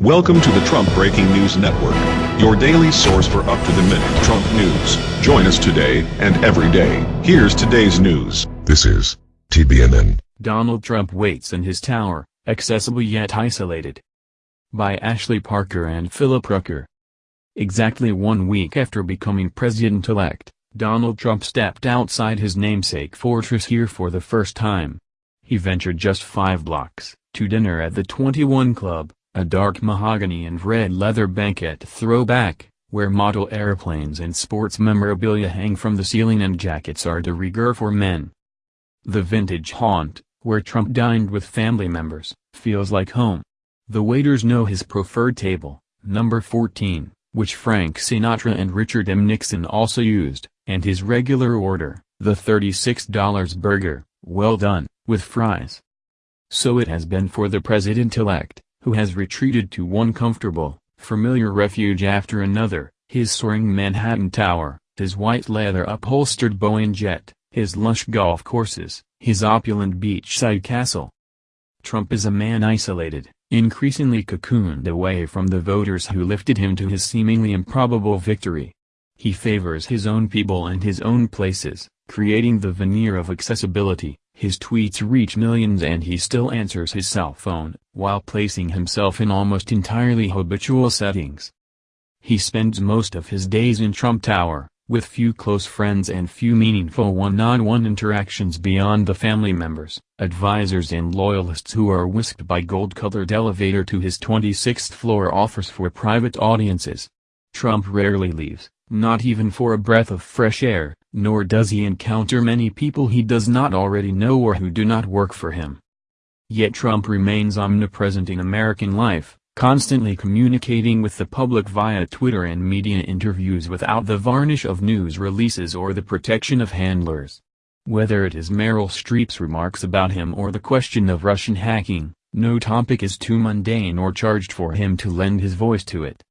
Welcome to the Trump Breaking News Network, your daily source for up-to-the-minute Trump news. Join us today and every day. Here's today's news. This is TBNN. Donald Trump waits in his tower, accessible yet isolated. By Ashley Parker and Philip Rucker. Exactly one week after becoming president-elect, Donald Trump stepped outside his namesake fortress here for the first time. He ventured just five blocks, to dinner at the 21 Club, a dark mahogany and red leather banquet throwback, where model airplanes and sports memorabilia hang from the ceiling and jackets are de rigueur for men. The vintage haunt, where Trump dined with family members, feels like home. The waiters know his preferred table, number 14, which Frank Sinatra and Richard M. Nixon also used, and his regular order, the $36 burger, well done, with fries. So it has been for the president-elect who has retreated to one comfortable, familiar refuge after another, his soaring Manhattan Tower, his white leather upholstered Boeing jet, his lush golf courses, his opulent beachside castle. Trump is a man isolated, increasingly cocooned away from the voters who lifted him to his seemingly improbable victory. He favors his own people and his own places, creating the veneer of accessibility, his tweets reach millions and he still answers his cell phone, while placing himself in almost entirely habitual settings. He spends most of his days in Trump Tower, with few close friends and few meaningful one-on-one -on -one interactions beyond the family members, advisors and loyalists who are whisked by gold-colored elevator to his 26th floor offers for private audiences. Trump rarely leaves, not even for a breath of fresh air, nor does he encounter many people he does not already know or who do not work for him. Yet Trump remains omnipresent in American life, constantly communicating with the public via Twitter and media interviews without the varnish of news releases or the protection of handlers. Whether it is Meryl Streep's remarks about him or the question of Russian hacking, no topic is too mundane or charged for him to lend his voice to it.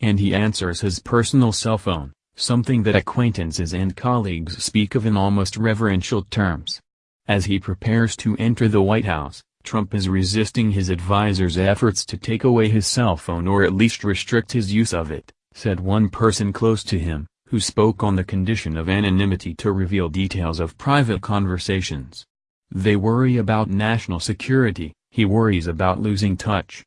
And he answers his personal cell phone something that acquaintances and colleagues speak of in almost reverential terms. As he prepares to enter the White House, Trump is resisting his advisers' efforts to take away his cell phone or at least restrict his use of it, said one person close to him, who spoke on the condition of anonymity to reveal details of private conversations. They worry about national security, he worries about losing touch.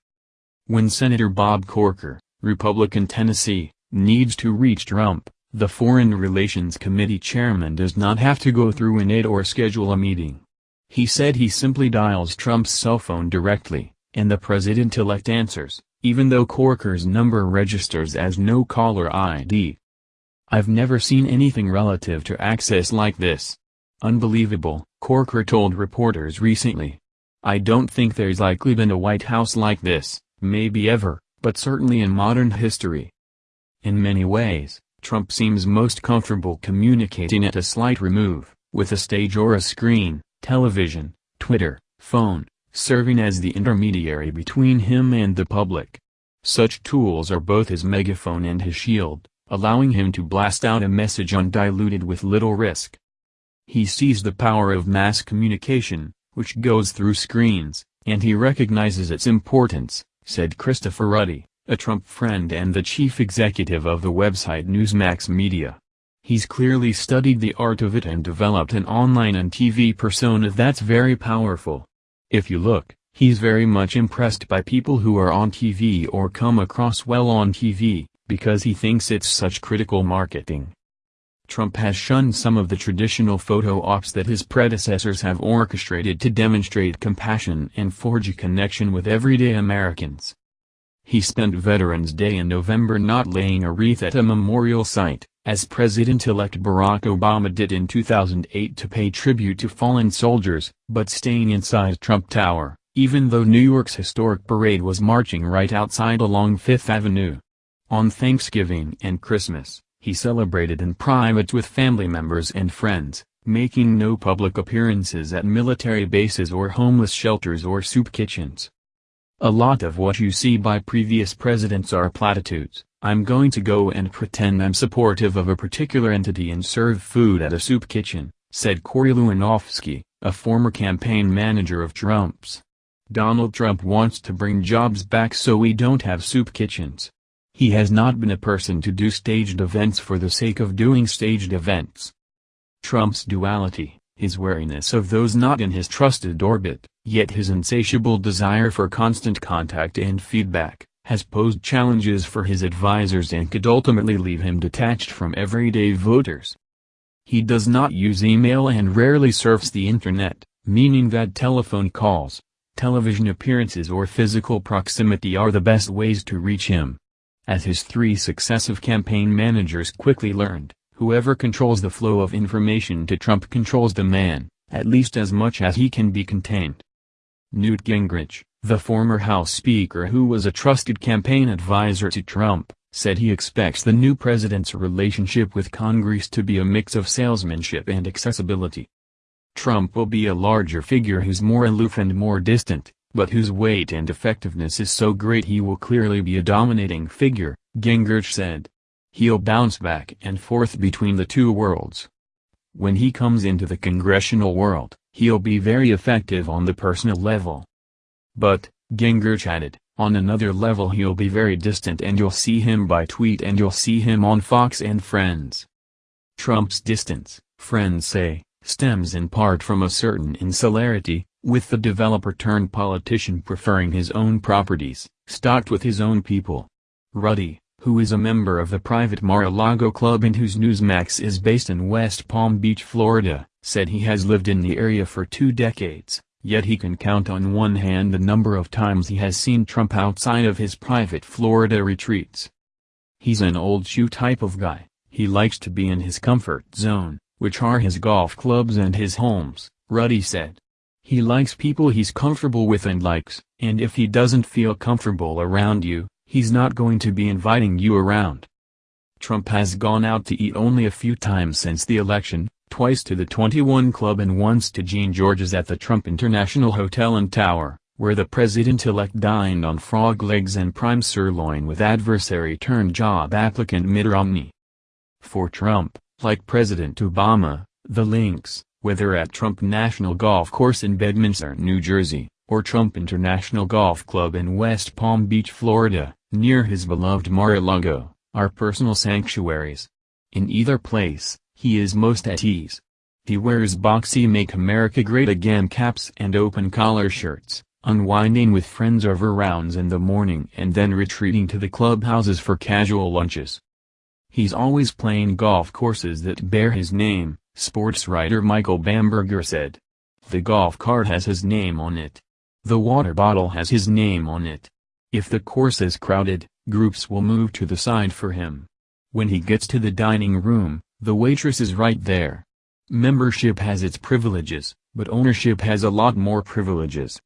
When Senator Bob Corker, Republican Tennessee, needs to reach Trump, the Foreign Relations Committee chairman does not have to go through an aide or schedule a meeting. He said he simply dials Trump's cell phone directly, and the president-elect answers, even though Corker's number registers as no caller ID. I've never seen anything relative to access like this. Unbelievable, Corker told reporters recently. I don't think there's likely been a White House like this, maybe ever, but certainly in modern history. In many ways, Trump seems most comfortable communicating at a slight remove, with a stage or a screen, television, Twitter, phone, serving as the intermediary between him and the public. Such tools are both his megaphone and his shield, allowing him to blast out a message undiluted with little risk. He sees the power of mass communication, which goes through screens, and he recognizes its importance, said Christopher Ruddy a Trump friend and the chief executive of the website Newsmax Media. He's clearly studied the art of it and developed an online and TV persona that's very powerful. If you look, he's very much impressed by people who are on TV or come across well on TV, because he thinks it's such critical marketing. Trump has shunned some of the traditional photo ops that his predecessors have orchestrated to demonstrate compassion and forge a connection with everyday Americans. He spent Veterans Day in November not laying a wreath at a memorial site, as President-elect Barack Obama did in 2008 to pay tribute to fallen soldiers, but staying inside Trump Tower, even though New York's historic parade was marching right outside along Fifth Avenue. On Thanksgiving and Christmas, he celebrated in private with family members and friends, making no public appearances at military bases or homeless shelters or soup kitchens. A lot of what you see by previous presidents are platitudes. I'm going to go and pretend I'm supportive of a particular entity and serve food at a soup kitchen, said Corey Lewandowski, a former campaign manager of Trump's. Donald Trump wants to bring jobs back so we don't have soup kitchens. He has not been a person to do staged events for the sake of doing staged events. Trump's duality, his wariness of those not in his trusted orbit, yet his insatiable desire for constant contact and feedback, has posed challenges for his advisers and could ultimately leave him detached from everyday voters. He does not use email and rarely surfs the internet, meaning that telephone calls, television appearances or physical proximity are the best ways to reach him. As his three successive campaign managers quickly learned, whoever controls the flow of information to Trump controls the man, at least as much as he can be contained. Newt Gingrich, the former House Speaker who was a trusted campaign advisor to Trump, said he expects the new president's relationship with Congress to be a mix of salesmanship and accessibility. Trump will be a larger figure who's more aloof and more distant, but whose weight and effectiveness is so great he will clearly be a dominating figure, Gingrich said. He'll bounce back and forth between the two worlds. When he comes into the congressional world, he'll be very effective on the personal level. But, Gingrich added, on another level he'll be very distant and you'll see him by tweet and you'll see him on Fox and Friends. Trump's distance, friends say, stems in part from a certain insularity, with the developer-turned-politician preferring his own properties, stocked with his own people. Ruddy, who is a member of the private Mar-a-Lago Club and whose Newsmax is based in West Palm Beach, Florida, said he has lived in the area for two decades, yet he can count on one hand the number of times he has seen Trump outside of his private Florida retreats. He's an old shoe type of guy, he likes to be in his comfort zone, which are his golf clubs and his homes, Ruddy said. He likes people he's comfortable with and likes, and if he doesn't feel comfortable around you, he's not going to be inviting you around. Trump has gone out to eat only a few times since the election, twice to the 21 Club and once to Jean-Georges at the Trump International Hotel and Tower, where the president-elect dined on frog legs and prime sirloin with adversary-turned-job applicant Mitt Romney. For Trump, like President Obama, the links, whether at Trump National Golf Course in Bedminster, New Jersey, or Trump International Golf Club in West Palm Beach, Florida, near his beloved Mar-a-Lago, are personal sanctuaries. In either place, he is most at ease. He wears boxy Make America Great Again caps and open collar shirts, unwinding with friends over rounds in the morning and then retreating to the clubhouses for casual lunches. He's always playing golf courses that bear his name, sports writer Michael Bamberger said. The golf cart has his name on it. The water bottle has his name on it. If the course is crowded, groups will move to the side for him. When he gets to the dining room, the waitress is right there. Membership has its privileges, but ownership has a lot more privileges.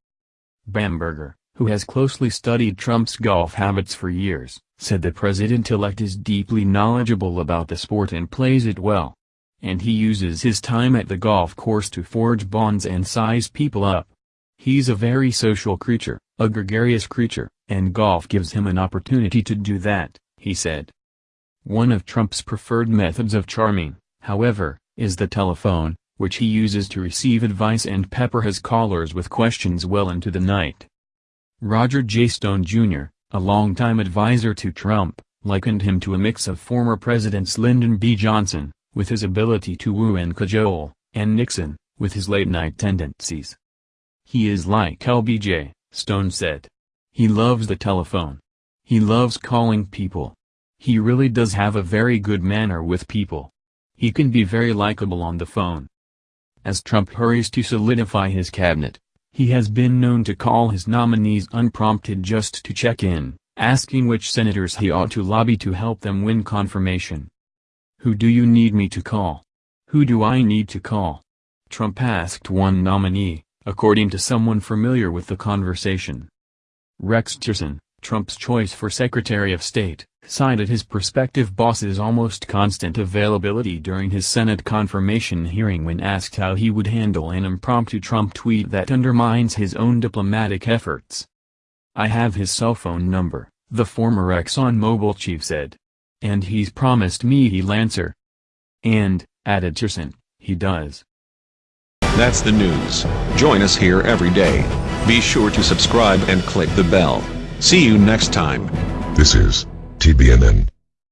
Bamberger, who has closely studied Trump's golf habits for years, said the president-elect is deeply knowledgeable about the sport and plays it well. And he uses his time at the golf course to forge bonds and size people up. He's a very social creature, a gregarious creature, and golf gives him an opportunity to do that, he said. One of Trump's preferred methods of charming, however, is the telephone, which he uses to receive advice and pepper his callers with questions well into the night. Roger J. Stone Jr., a longtime advisor to Trump, likened him to a mix of former Presidents Lyndon B. Johnson, with his ability to woo and cajole, and Nixon, with his late-night tendencies. He is like LBJ, Stone said. He loves the telephone. He loves calling people. He really does have a very good manner with people. He can be very likable on the phone. As Trump hurries to solidify his cabinet, he has been known to call his nominees unprompted just to check in, asking which senators he ought to lobby to help them win confirmation. Who do you need me to call? Who do I need to call? Trump asked one nominee, according to someone familiar with the conversation. Rex Tillerson, Trump's choice for Secretary of State, cited his prospective boss's almost constant availability during his Senate confirmation hearing when asked how he would handle an impromptu Trump tweet that undermines his own diplomatic efforts. I have his cell phone number, the former ExxonMobil chief said. And he's promised me he'll answer. And, added Tillerson, he does. That's the news. Join us here every day. Be sure to subscribe and click the bell. See you next time. This is TBNN.